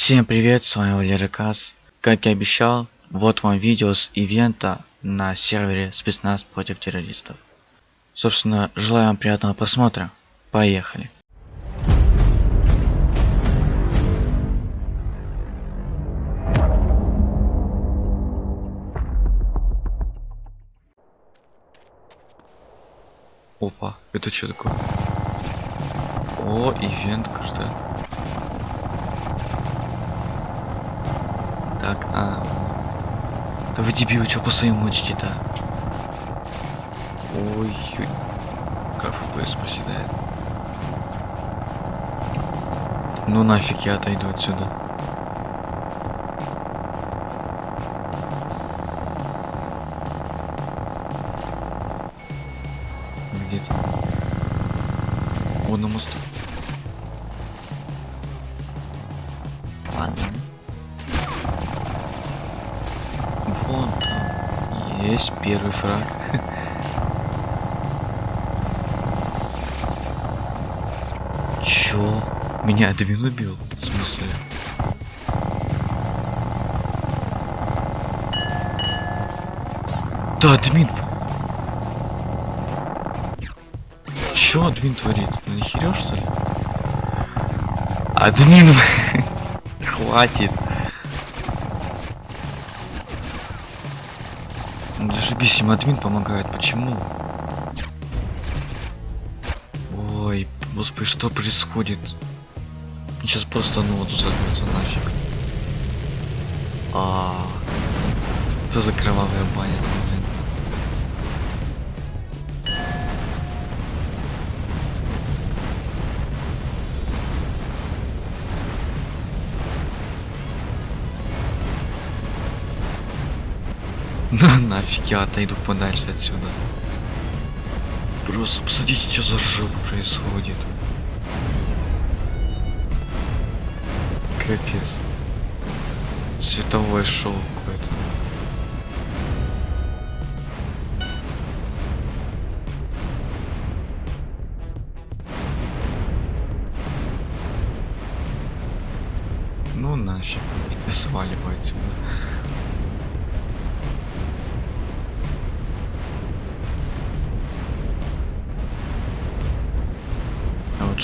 Всем привет, с вами Валерий Каз. Как и обещал, вот вам видео с ивента на сервере спецназ против террористов. Собственно, желаю вам приятного просмотра. Поехали. Опа, это что такое? О, ивент карта. Так, а... Да вы дебилы, что по своим мочите-то? Ой, ой. Как FPS проседает. Ну нафиг я отойду отсюда. Где-то. Вон на мосту. Ладно. Есть первый фраг. Чё? Меня админ убил? В смысле? Да, админ. Чё админ творит? Ну не что ли? Админ! Хватит. Ну зашибись, им админ помогает. Почему? Ой, господи, что происходит? Сейчас просто ну вот взорвется нафиг. А, это за кровавая баня, блин. На нафиг я отойду подальше отсюда. Просто посмотрите, что за жопа происходит. Капец. Световое шоу какое-то. Ну нафиг, я сваливаю отсюда.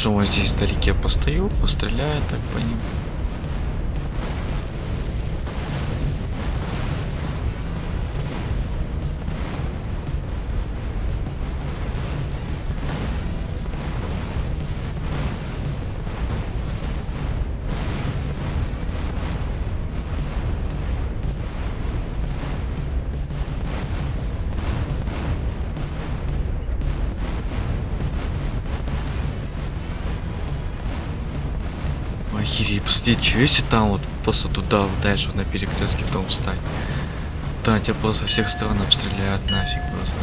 Что вот здесь вдалеке постою, постреляю так по ним. Охереть, посмотри, что если там вот просто туда дальше вот на перекрестке дом встать. Там тебя просто со всех сторон обстреляют нафиг просто.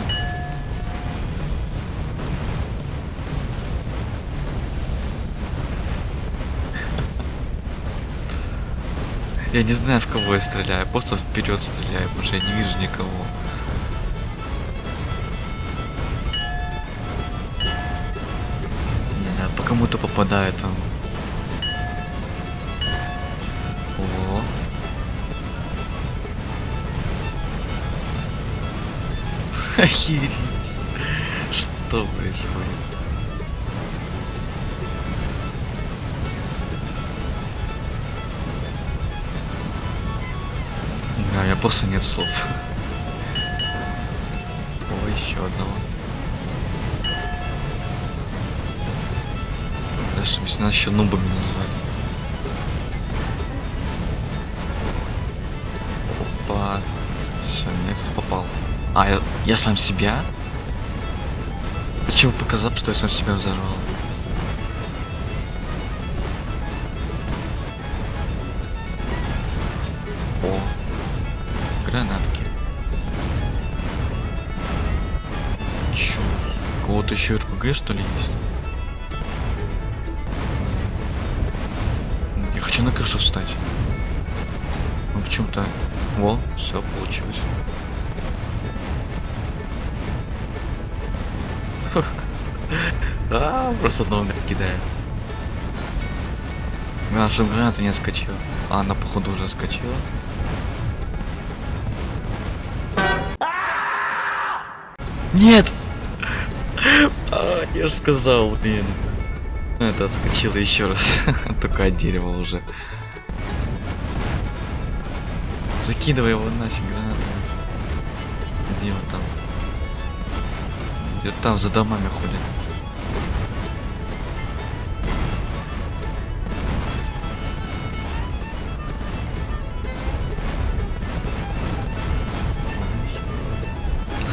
Я не знаю в кого я стреляю, просто вперед стреляю, потому что я не вижу никого. Не знаю, по кому-то попадает там. Охереть. Что происходит? Да, я просто нет слов. О, еще одного. Даже если нас еще нубами назвали. Опа. Все, меня кто попал. А, я, я сам себя? Почему показал, что я сам себя взорвал? О, гранатки. Чё? У кого-то еще РПГ что ли есть? Я хочу на крышу встать. Ну почему-то. Во, все получилось. А, просто одного кидает. Наша граната не отскочила. А, она походу уже отскочила. Нет! А, я же сказал, блин. Это отскочило еще раз. Только от дерева уже. Закидывай его нафиг гранатами. Где он там? Где там за домами ходит?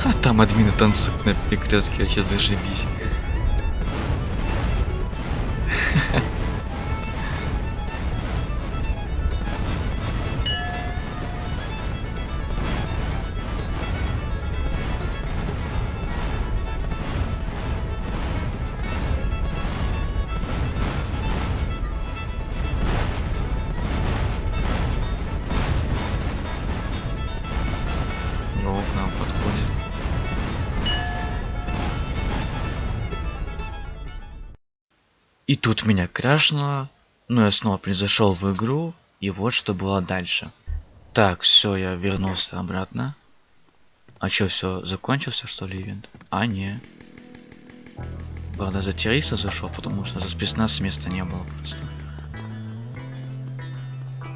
А там админы танцуют на перекрестке, вообще зашибись. И тут меня крашнуло, но я снова произошел в игру, и вот что было дальше. Так, все, я вернулся обратно. А чё, все, закончился что ли ивент? А, не. Правда, за террориста зашел, потому что за спецназ места не было просто.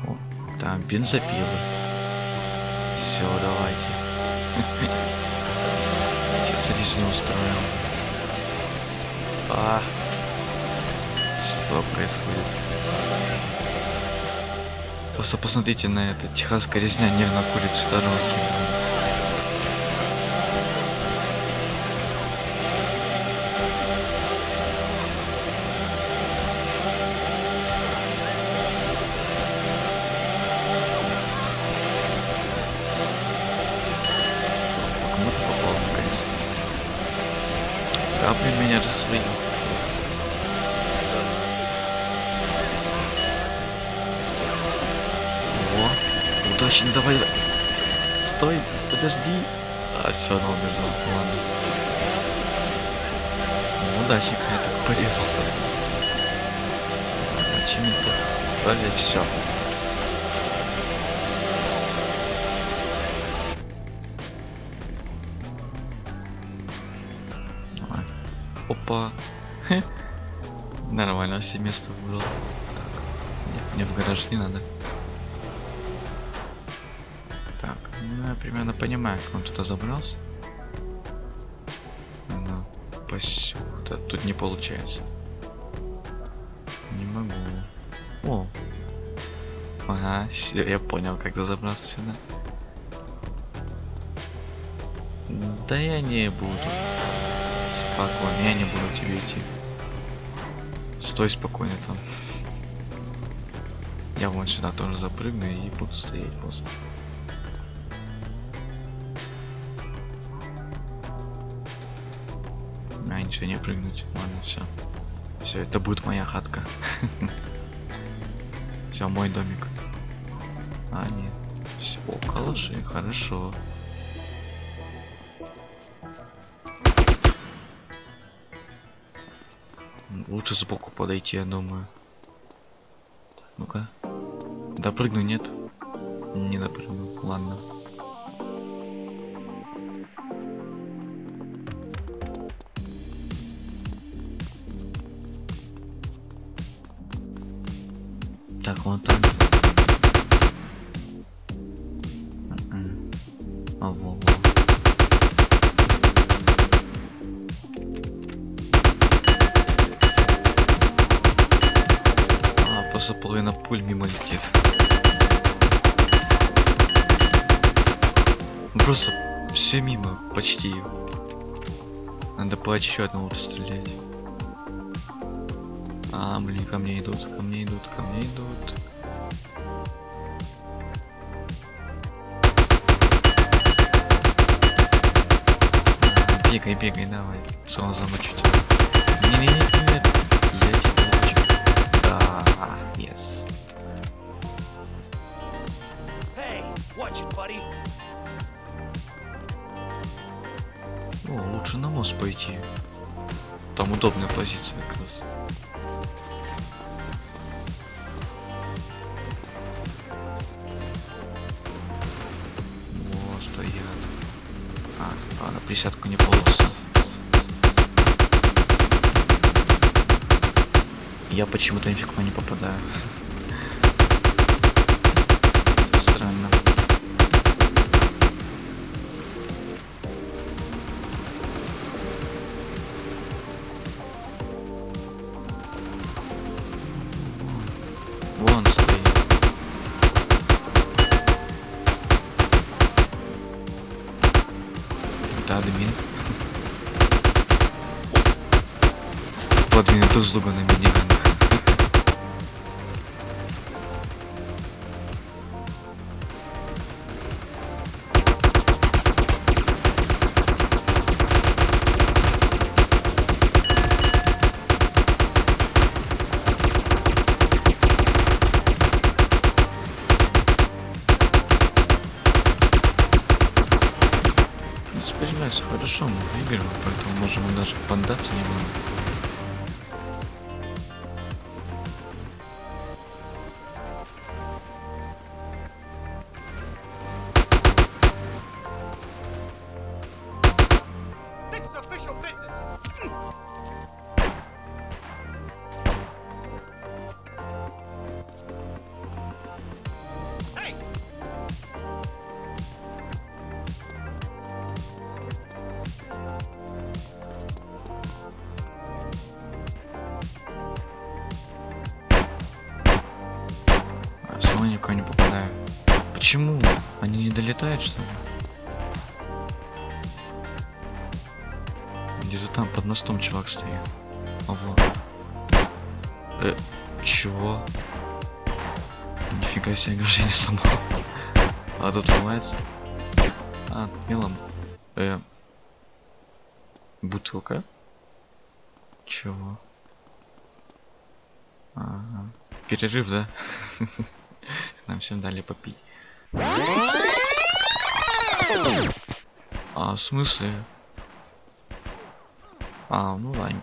О, там бензопилы. Все, давайте. Сейчас резню устроим. А, что происходит? Просто посмотрите на это. Техасская резня нервно курит в сторонке. Кому-то попал наконец-то. Да, блин, меня же свои. О, удачно, давай. Стой, подожди. А, все, она убежала. Ладно. Ну, удачник я так порезал-то. Почему-то. Далее все. Опа. Нормально, все место выбрал. Так. Нет, мне в гараж не надо. Ну я примерно понимаю, как он туда забрался. Ну, посюда. Тут не получается. Не могу. О. Ага, я понял, как ты забрался сюда. Да я не буду. Спокойно, я не буду тебе идти. Стой спокойно там. Я вон сюда тоже запрыгну и буду стоять просто. Ничего не прыгнуть. Ладно, все. Все, это будет моя хатка. Все, мой домик. А, нет. Все, калаши, хорошо. Лучше сбоку подойти, я думаю. Ну-ка. Допрыгну, нет? Не допрыгну. Ладно. Так, вон там. М-м. А, во, во. А, просто половина пуль мимо летит. Ну, Просто все мимо, почти. Надо по еще одного стрелять. А, блин, ко мне идут, ко мне идут, ко мне идут. Бегай, бегай, давай. Сон замочу тебя. Не-не-не, нет. Я тебя замочу. Да, yes. Hey, watch it, buddy. О, лучше на мост пойти. Там удобная позиция как раз. Присядку не получится. Я почему-то ни в кого не попадаю. Эту услугу на миниган. Ну, Воспринимается хорошо, мы выиграем, поэтому можем даже поддаться немного. Не что ли? Где-то там под мостом чувак стоит. Ого. Э, чего? Нифига себе, ограждение само. А тут ломается. А, мелом. Э. Бутылка? Чего? Ага. Перерыв, да? Нам всем дали попить. А, в смысле? А, ну ладно.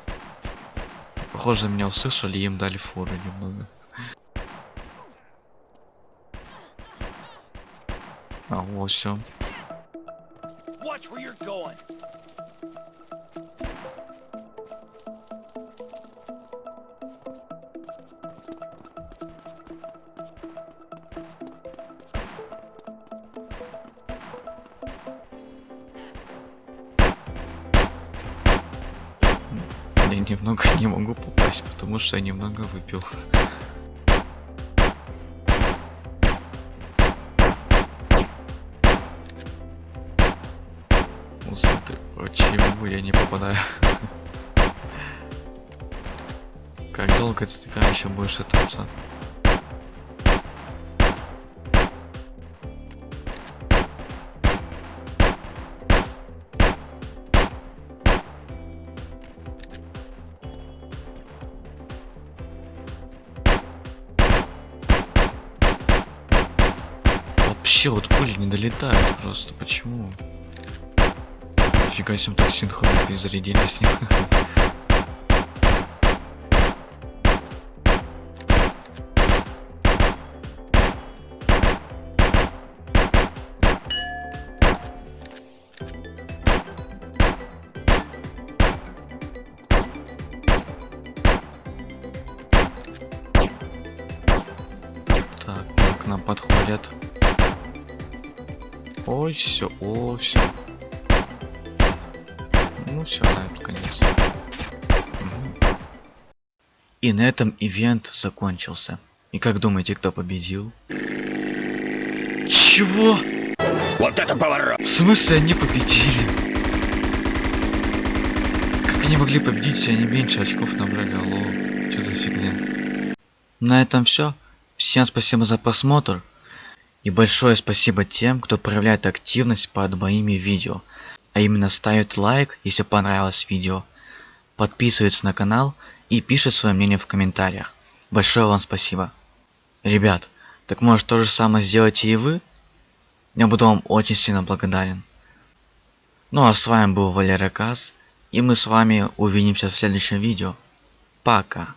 Похоже, меня услышали, им дали фору немного. А, вот все. Я немного не могу попасть, потому что я немного выпил. Ну смотри, почему я не попадаю? Как долго ты такая еще будешь шататься? Вообще вот пули не долетают просто. Почему? Фига себе, так синхронно перезарядились с ним. Ой, все, о, все. Ну все, на эту конец. И на этом ивент закончился. И как думаете, кто победил? Чего? Вот это поворот! В смысле они победили? Как они могли победить, если они меньше очков набрали? Алло, что за фигня? На этом все. Всем спасибо за просмотр. И большое спасибо тем, кто проявляет активность под моими видео. А именно ставит лайк, если понравилось видео. Подписывается на канал и пишет свое мнение в комментариях. Большое вам спасибо. Ребят, так может то же самое сделайте и вы? Я буду вам очень сильно благодарен. Ну а с вами был Валера Каз, и мы с вами увидимся в следующем видео. Пока.